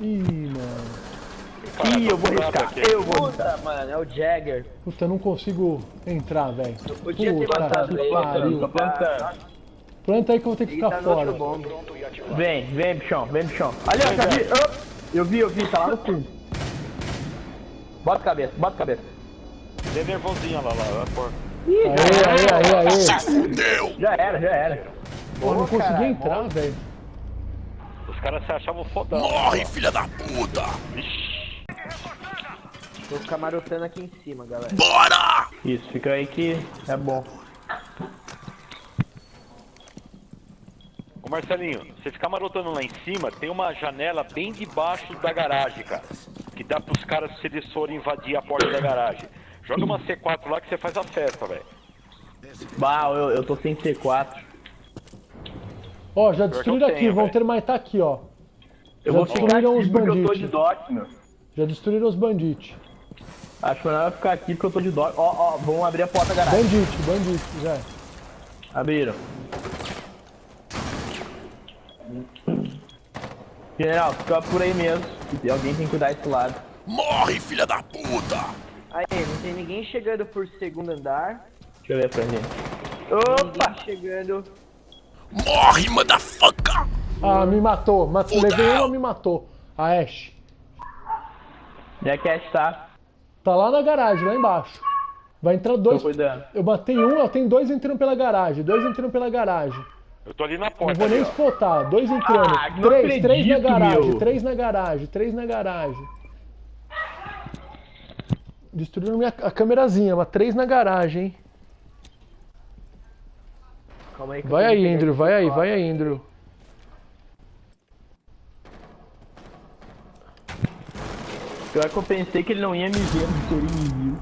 Ih, mano. Ih, eu vou riscar. Eu vou Puta, mano, é o Jagger. Puta, eu não consigo entrar, velho. podia ter Puta matado ele, pariu. Tô plantando. Planta aí que eu vou ter que ficar tá fora. Vem, vem, bichão, vem, bichão. Ali, ó, já vi. Op. Eu vi, eu vi, tá lá no fundo. Bota a cabeça, bota a cabeça. Dê nervosinha lá, lá, lá, porra. Ih, Aê, aê, aê, aê. Fudeu! já era, já era. Pô, não consegui caralho, entrar, velho. Os caras se achavam fodão. Morre, filha da puta! Tô camarotando aqui em cima, galera. Bora! Isso, fica aí que é bom. Ô Marcelinho, você ficar marotando lá em cima, tem uma janela bem debaixo da garagem, cara. Que dá pros caras, se eles forem invadir a porta da garagem. Joga uma C4 lá que você faz a festa, velho. Bah, eu, eu tô sem C4. Ó, já destruíram aqui, tenho, vão ter mais tá aqui, ó. Eu Já vou ficar destruíram aqui os porque eu tô bandidos. de. Já destruíram os bandites. Acho que melhor ficar aqui porque eu tô de doc. Ó, ó, vamos abrir a porta da garagem. Bandite, bandite, já. Abriram. General, fica por aí mesmo. E alguém tem que cuidar desse lado. Morre, filha da puta! Aí, não tem ninguém chegando por segundo andar. Deixa eu ver pra. Opa! Opa! Ninguém chegando. Morre, motherfucker! Ah, me matou. Mat Fudeu. levei uma, me matou. A Ash. Onde é que é tá? Tá lá na garagem, lá embaixo. Vai entrar Tô dois. cuidando. Eu matei um, eu tenho dois entrando pela garagem. Dois entrando pela garagem. Eu tô ali na Não porta. vou nem ali, ó. spotar. Dois entrando. Ah, não três, três na acredito, garagem. meu. Três na garagem. Três na garagem. Destruíram minha, a câmerazinha, mas três na garagem, hein? Calma aí que eu Vai aí, Andrew, vai aí, C4. vai aí, Andrew. Pior que eu pensei que ele não ia me ver, mas ele me viu.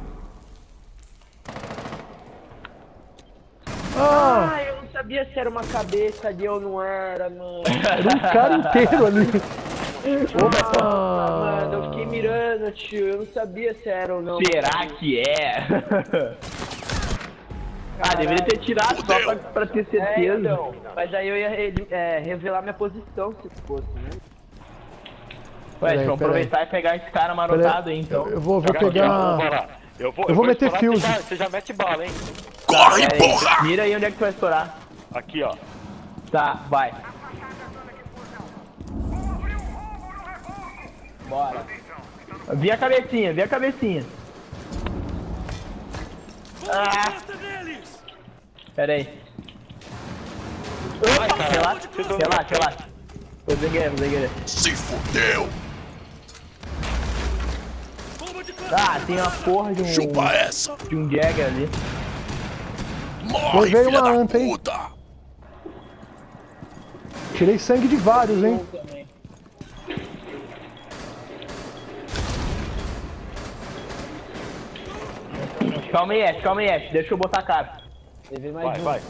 Ah, Ah, eu não sabia se era uma cabeça ali ou não era, mano. era um cara inteiro ali. Ah, mano, eu fiquei mirando, tio. Eu não sabia se era ou não. Será que é? ah, deveria ter tirado só pra, pra ter É, certeza. então. Mas aí eu ia re- é, revelar minha posição se fosse, né? Ué, Peraí, deixa eu aproveitar e pegar esse cara marotado aí, então. eu vou, vou pegar. lá. Eu vou, eu vou meter fuse. Você já, você já mete bala, hein? Corre, Pera aí, porra! Mira aí onde é que tu vai estourar. Aqui, ó. Tá, vai. Bora. Vi a cabecinha, vi a cabecinha. Ah! Pera aí. Cara. Relaxa, relaxa, relaxa. Vou desengueira, vou desengueira. Se fudeu! Ah, tem uma porra de um, Chupa essa! de um Jagger ali. Morre, filha uma da anta, hein? puta! Tirei sangue de vários, hein? Calma aí, Ash, calma aí, Ash. Deixa eu botar a cara. Levei mais Vai, um. vai.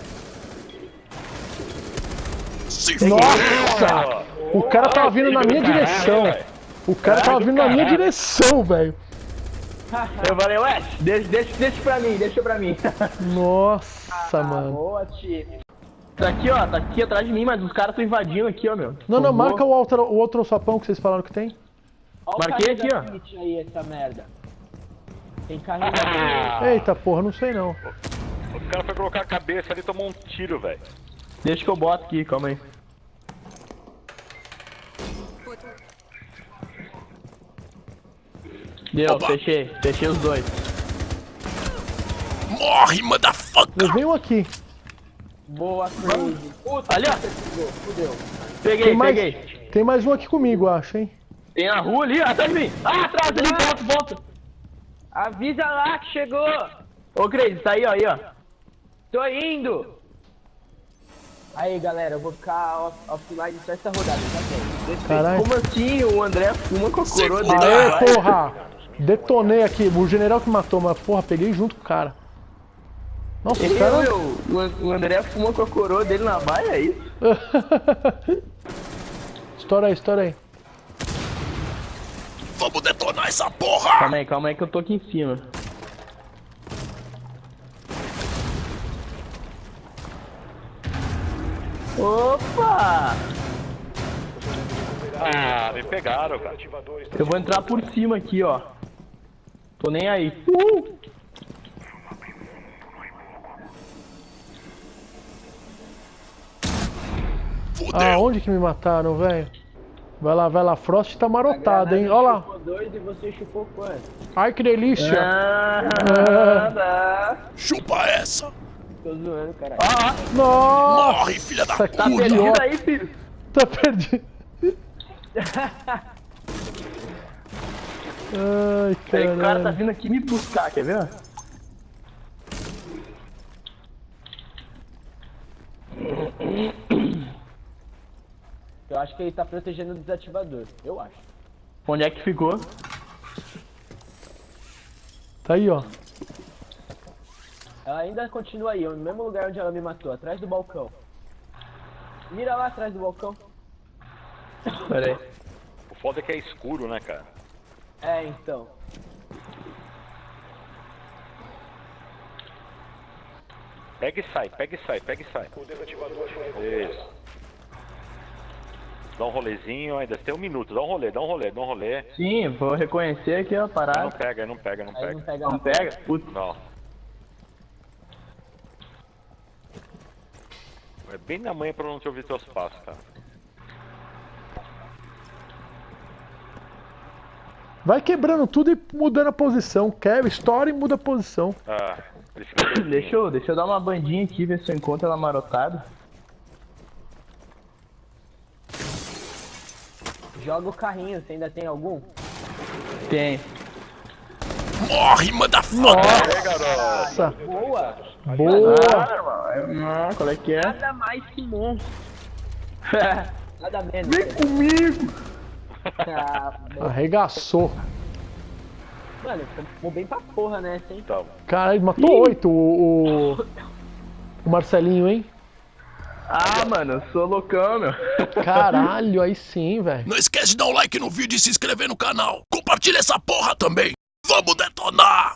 Nossa! O cara tava vindo na minha direção. O cara tava vindo na minha direção, velho. Eu falei, Ash, deixa, deixa, deixa pra mim, deixa pra mim. Nossa, mano. Boa, tio. tá aqui, ó, tá aqui atrás de mim, mas os caras estão invadindo aqui, ó, meu. Não, não, marca o outro, o outro sapão que vocês falaram que tem. Olha Marquei aqui, ó. aí, essa merda. Tem carregador. Ah, Eita porra, não sei não. O cara foi colocar a cabeça ali e tomou um tiro, velho. Deixa que eu boto aqui, calma aí. Deu, Opa. fechei, fechei os dois. Morre, motherfucker! Levei um aqui. Boa. Puta, Ali, ó. fudeu. Peguei, Tem mais, peguei. tem mais um aqui comigo, acho, hein? Tem na rua ali, ó, atrás de mim. Ah, atrás ali, volta, volta. Avisa lá que chegou. Ô, Crazy, tá aí, ó, aí, ó. Tô indo. Aí, galera, eu vou ficar off- offline só essa rodada, tá? Caralho. Como assim? O André fuma com a coroa dele. Aê, porra! Detonei aqui. O general que matou, mas porra, peguei junto com o cara. Nossa, os Eu, caras. meu, o An- o André fuma com a coroa dele na baia, é isso? estoura aí, estoura aí. Vamos detonar essa porra! Calma aí, calma aí que eu tô aqui em cima. Ah, me pegaram, cara. Eu vou entrar por cima aqui, ó. Tô nem aí. Uh! Fudeu. Aonde que me mataram, velho? Vai lá, vai lá. Frost tá marotado, hein? Olha lá. Chupou dois e você chupou quanto? Ai, que delícia. Ah, Chupa essa. Tô zoando, caralho. Nossa, Morre, filha da tá puta. perdido idiota. aí, filho. Tá perdido. Ai, Aí o cara tá vindo aqui me buscar, quer ver? Eu acho que ele tá protegendo o desativador. Eu acho. Onde é que ficou? Tá aí, ó. Ela ainda continua aí, no mesmo lugar onde ela me matou, atrás do balcão. Mira lá atrás do balcão. Pera aí. O foda é que é escuro, né, cara? É, então. Pega e sai, pega e sai, pega e sai. Isso. Dá um rolezinho, ainda tem um minuto. Dá um rolê, dá um rolê, dá um rolê. Sim, vou reconhecer aqui Não parada. pega, não pega, não Aí não pega. pega Não pega? Putz. Não. É bem na manhã pra não te ouvir teus passos, cara. Vai quebrando tudo e mudando a posição. Quebra, estoura e muda a posição. Ah. Deixa eu, deixa eu dar uma bandinha aqui, ver se eu encontro ela marotada. Joga o carrinho, você ainda tem algum? Tem. Morre, motherfucker. Nossa, Boa! Boa. Ah, qual é que é? Nada mais que monstro. Nada menos. Vem comigo! Ah, Arregaçou. mano, ficou bem pra porra nessa, hein? Então, Caralho, matou oito o, o, o Marcelinho, hein? Ah, mano, eu sou loucão, meu. Caralho, aí sim, velho. Não esquece de dar um like no vídeo e se inscrever no canal. Compartilha essa porra também. Vamos detonar.